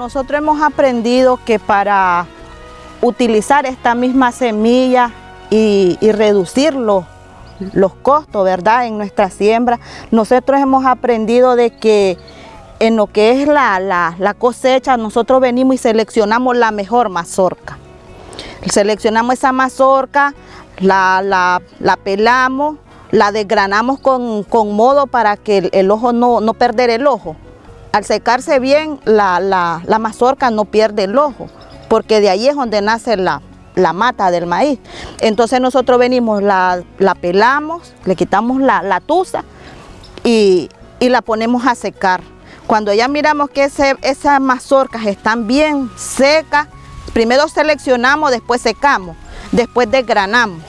nosotros hemos aprendido que para utilizar esta misma semilla y, reducir los, costos, ¿verdad? En nuestra siembra, nosotros hemos aprendido de que en lo que es la, cosecha, nosotros venimos y seleccionamos la mejor mazorca. Seleccionamos esa mazorca, la, pelamos, la desgranamos con, modo para que el, ojo no, no perder el ojo. Al secarse bien, la, mazorca no pierde el ojo, porque de ahí es donde nace la, mata del maíz. Entonces nosotros venimos, la, pelamos, le quitamos la, la tusa y, y la ponemos a secar. Cuando ya miramos que esas mazorcas están bien secas, primero seleccionamos, después secamos, después desgranamos.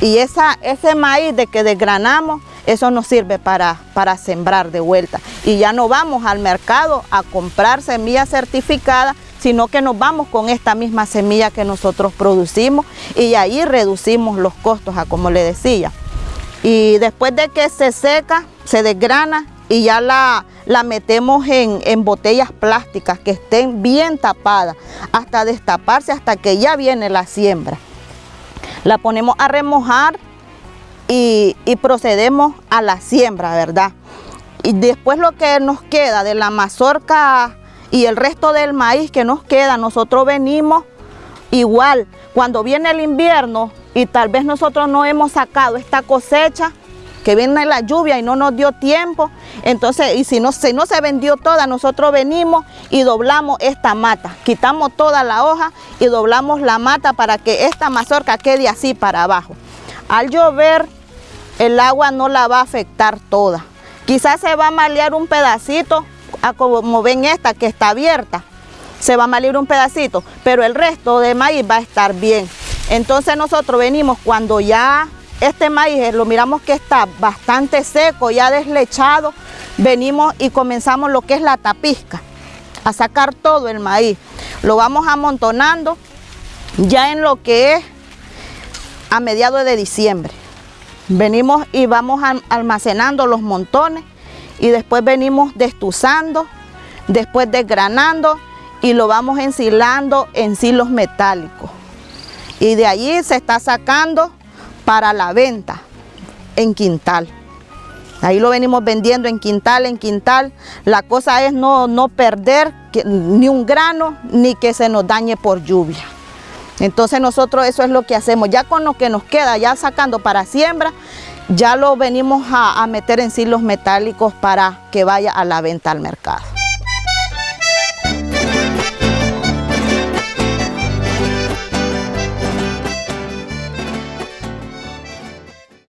Y esa, ese maíz de que desgranamos, eso nos sirve para, para sembrar de vuelta. Y ya no vamos al mercado a comprar semilla certificada, sino que nos vamos con esta misma semilla que nosotros producimos y ahí reducimos los costos, a como le decía. Y después de que se seca, se desgrana y ya la, la metemos en, botellas plásticas que estén bien tapadas hasta destaparse hasta que ya viene la siembra. La ponemos a remojar y, procedemos a la siembra, ¿verdad? Y después lo que nos queda de la mazorca y el resto del maíz que nos queda, nosotros venimos igual. Cuando viene el invierno y tal vez nosotros no hemos sacado esta cosecha, que viene la lluvia y no nos dio tiempo, entonces, y si no, si no se vendió toda, nosotros venimos y doblamos esta mata, quitamos toda la hoja y doblamos la mata para que esta mazorca quede así para abajo. Al llover, el agua no la va a afectar toda. Quizás se va a malear un pedacito, como ven esta que está abierta, se va a malear un pedacito, pero el resto de maíz va a estar bien. Entonces nosotros venimos cuando ya este maíz eh, lo miramos que está bastante seco, ya deslechado, venimos y comenzamos lo que es la tapizca, a sacar todo el maíz. Lo vamos amontonando ya en lo que es a mediados de diciembre. Venimos y vamos almacenando los montones y después venimos destuzando, después desgranando y lo vamos ensilando en silos metálicos. Y de allí se está sacando para la venta en quintal. Ahí lo venimos vendiendo en quintal, en quintal. La cosa es no, no perder ni un grano, ni que se nos dañe por lluvia. Entonces nosotros eso es lo que hacemos. Ya con lo que nos queda, ya sacando para siembra, ya lo venimos a, meter en silos metálicos para que vaya a la venta al mercado.